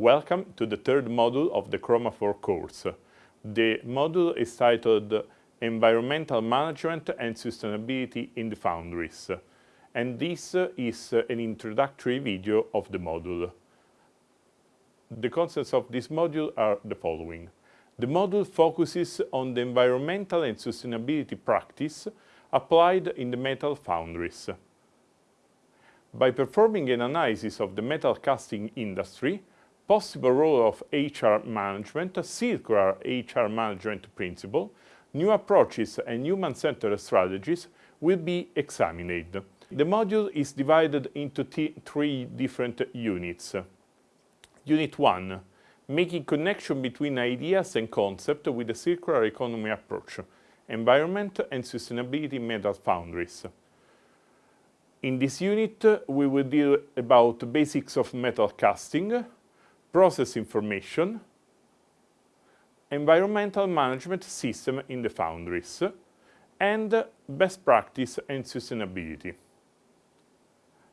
Welcome to the third module of the Chromafor course. The module is titled Environmental Management and Sustainability in the Foundries, and this is an introductory video of the module. The concepts of this module are the following. The module focuses on the environmental and sustainability practice applied in the metal foundries. By performing an analysis of the metal casting industry, possible role of HR management, a circular HR management principle, new approaches and human-centered strategies will be examined. The module is divided into three different units. Unit 1. Making connection between ideas and concepts with a circular economy approach, environment and sustainability metal foundries. In this unit, we will deal about basics of metal casting, process information, environmental management system in the foundries, and best practice and sustainability.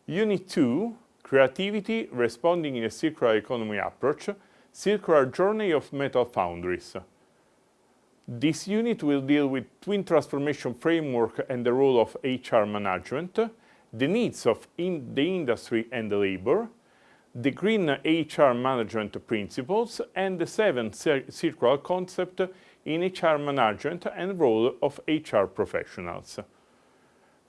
Unit 2, creativity responding in a circular economy approach, circular journey of metal foundries. This unit will deal with twin transformation framework and the role of HR management, the needs of in the industry and the labor, the green HR management principles, and the seven circular concept in HR management and role of HR professionals.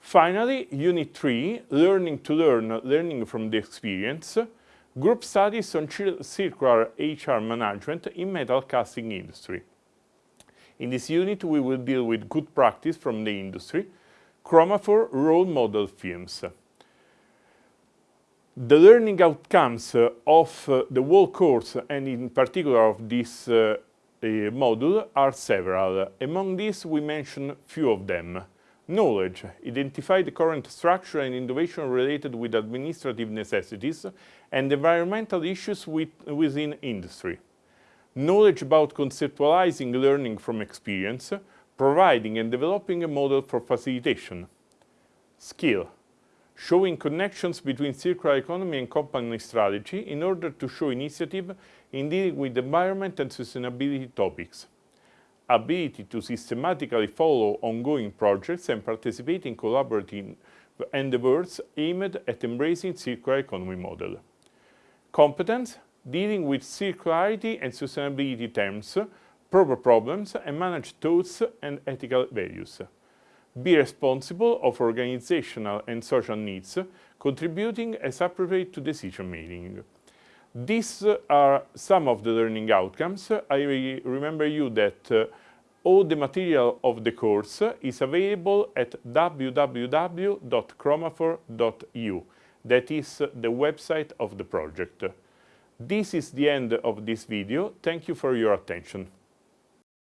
Finally, Unit 3, Learning to Learn, Learning from the Experience, Group Studies on Circular HR Management in Metal Casting Industry. In this unit, we will deal with good practice from the industry, Chromafor role model films. The learning outcomes of the whole course, and in particular of this uh, module, are several. Among these, we mention few of them. Knowledge. Identify the current structure and innovation related with administrative necessities and environmental issues with, within industry. Knowledge about conceptualizing learning from experience, providing and developing a model for facilitation. Skill showing connections between circular economy and company strategy in order to show initiative in dealing with environment and sustainability topics. Ability to systematically follow ongoing projects and participate in collaborative endeavors aimed at embracing circular economy model. Competence, dealing with circularity and sustainability terms, proper problems and manage thoughts and ethical values be responsible of organizational and social needs, contributing as appropriate to decision making. These are some of the learning outcomes. I remember you that uh, all the material of the course is available at www.chromafor.eu. That is the website of the project. This is the end of this video. Thank you for your attention.